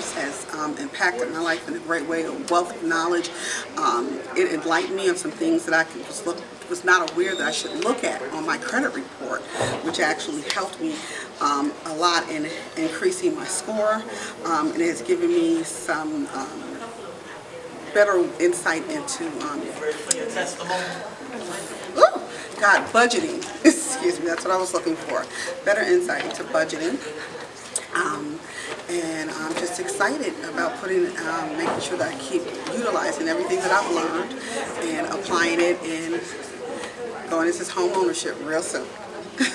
has um, impacted my life in a great way, a wealth of knowledge. Um, it enlightened me on some things that I could just look, was not aware that I should look at on my credit report, which actually helped me um, a lot in increasing my score. Um, and it has given me some um, better insight into Ooh, God, budgeting. Excuse me, that's what I was looking for. Better insight into budgeting. Just excited about putting, um, making sure that I keep utilizing everything that I've learned and applying it and going into home ownership real soon.